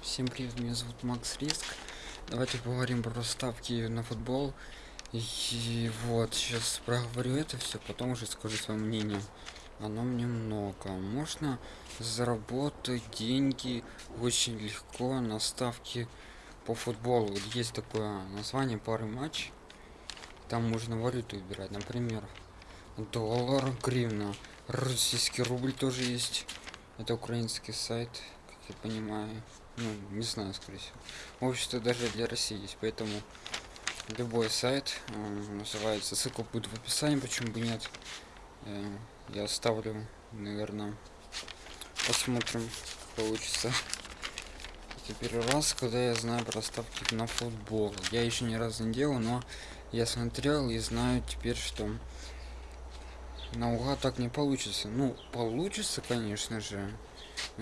Всем привет, меня зовут Макс Риск. Давайте поговорим про ставки на футбол. И вот, сейчас проговорю это все, потом уже скажу свое мнение. Оно мне много. Можно заработать деньги очень легко на ставки по футболу. Есть такое название пары матч. Там можно валюту выбирать, например, доллар, гривна, российский рубль тоже есть. Это украинский сайт, я понимаю. Ну, не знаю, скорее всего. Общество даже для России есть, поэтому любой сайт э, называется. Ссылка будет в описании, почему бы нет. Э, я оставлю, наверное. Посмотрим, получится. Теперь раз, когда я знаю про ставки на футбол. Я еще ни разу не делал, но я смотрел и знаю теперь, что наугад так не получится. Ну, получится, конечно же,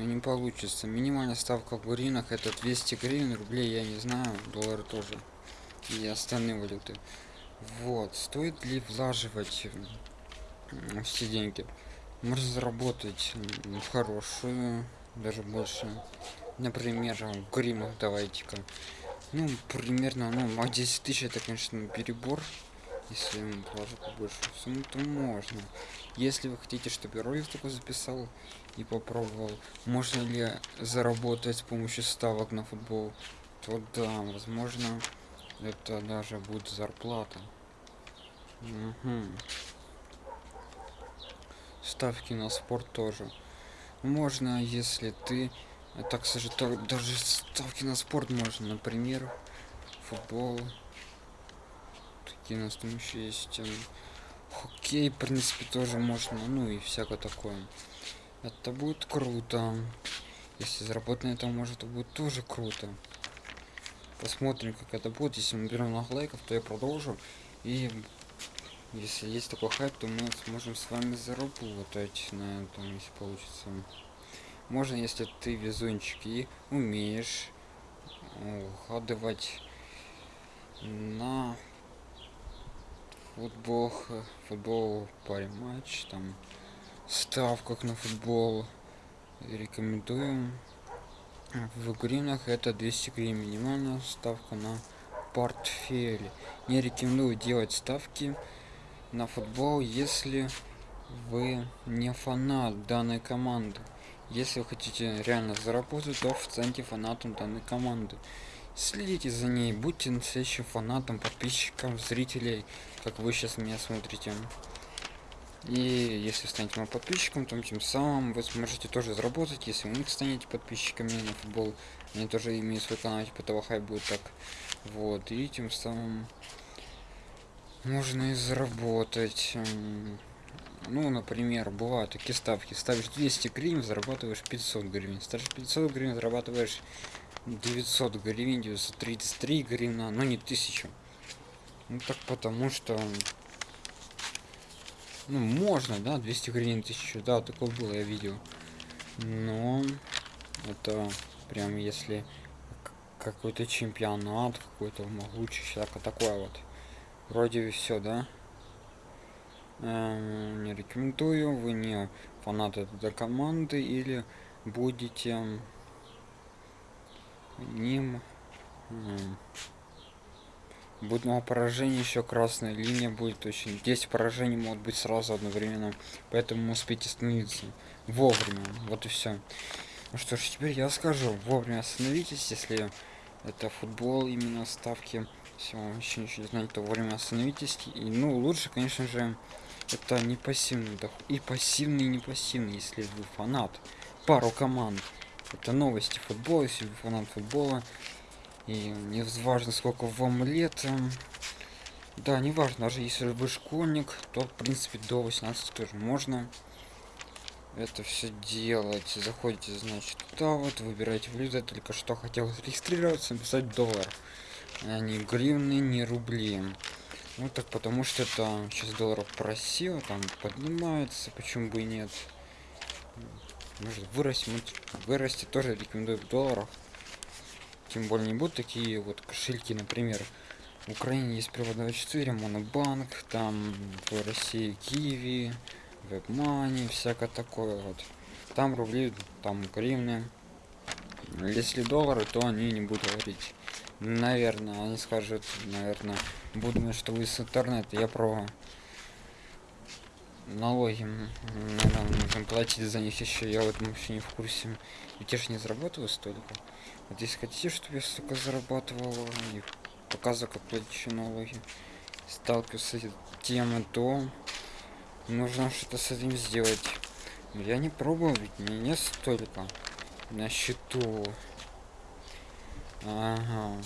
не получится. Минимальная ставка в гривнах это 200 гривен, рублей я не знаю, доллары тоже и остальные валюты. Вот, стоит ли влаживать все деньги? Можно заработать в хорошую, даже больше. Например, в гривнах давайте-ка. Ну, примерно, ну, а 10 тысяч это, конечно, перебор. Если положить побольше сумму, то можно. Если вы хотите, чтобы я ролик такой записал и попробовал, можно ли заработать с помощью ставок на футбол, то да, возможно, это даже будет зарплата. Угу. Ставки на спорт тоже. Можно, если ты... Так даже ставки на спорт можно, например, футбол, какие у нас там еще есть хоккей в принципе тоже можно ну и всякое такое. Это будет круто. Если заработать на этом может это будет тоже круто. Посмотрим как это будет. Если мы берем много лайков то я продолжу. И если есть такой хайп то мы сможем с вами заработать на этом если получится. Можно если ты везунчик и умеешь угадывать на футбол футбол паре матч там ставках на футбол. Рекомендуем. В гривнах это 200 гривен минимальная ставка на портфель не рекомендую делать ставки на футбол если вы не фанат данной команды. Если вы хотите реально заработать то в центре фанатом данной команды Следите за ней, будьте настоящим фанатом, подписчиком, зрителей, как вы сейчас меня смотрите. И если станете моим подписчиком, то тем самым вы сможете тоже заработать, если них станете подписчиками на футбол. Они тоже имеют свой канал, типа того хай будет так. Вот, и тем самым можно и заработать. Ну, например, бывают такие ставки. Ставишь 200 гривен, зарабатываешь 500 гривен. Ставишь 500 гривен, зарабатываешь 900 гривен 933 гривна но не 1000 ну так потому что ну можно да 200 гривен 1000 да такое было я видел. Но это прям если какой-то чемпионат какой-то могучий всякое такое вот. Вроде все да? Эм, не рекомендую вы не фанат этой команды или будете ним. Будет много поражений еще красная линия будет очень. 10 поражений могут быть сразу одновременно. Поэтому успейте остановиться вовремя. Вот и все ну что ж теперь я скажу. Вовремя остановитесь если это футбол именно ставки. Все еще ничего не знаете то вовремя остановитесь. И ну лучше конечно же это не пассивный доход. И пассивный и не пассивный если вы фанат пару команд это новости футбола, фанат футбола. И не важно, сколько вам лет. Да, не важно, даже если вы школьник, то в принципе до 18 тоже можно это все делать. Заходите, значит, туда вот, выбираете валюту. только что хотел зарегистрироваться, написать доллар. А не гривны, не рубли. Ну так потому что это сейчас долларов просил, там поднимается, почему бы и нет может вырасти вырасти тоже рекомендую в долларах. Тем более не будут такие вот кошельки например. В украине есть привод 24 монобанк там в россии киви вебмани всякое такое вот. Там рубли там гривны. Если доллары, то они не будут говорить. Наверное, они скажут, наверное, будут, что вы с интернета. Я про налоги, наверное, нужно платить за них еще. Я в этом вообще не в курсе. Ведь я же не зарабатываю столько. Вот если хотите, чтобы я столько зарабатывал и показываю, как платить налоги, сталкиваюсь с этой то нужно что-то с этим сделать. Я не пробовал, ведь мне не столько на счету. Ага.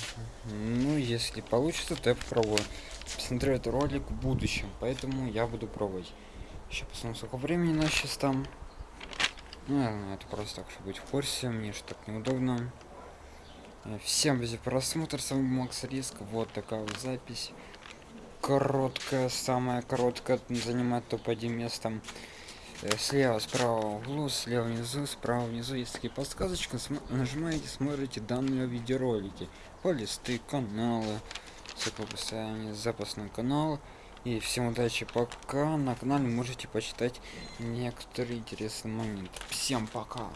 Ну, если получится, то я попробую. Посмотрю этот ролик в будущем, поэтому я буду пробовать. Еще посмотрим, сколько времени у нас сейчас там. Ну, это просто так, чтобы быть в курсе, мне же так неудобно. Э, всем за просмотр, с вами Макс Риск, вот такая вот запись. Короткая, самая короткая, занимает топ-1 местом. Э, слева, справа углу, слева внизу, справа внизу есть такие подсказочки. Нажимаете, смотрите данные видеоролики. Полисты, каналы, циклописание, запасной канал. И всем удачи, пока. На канале можете почитать некоторые интересные моменты. Всем пока.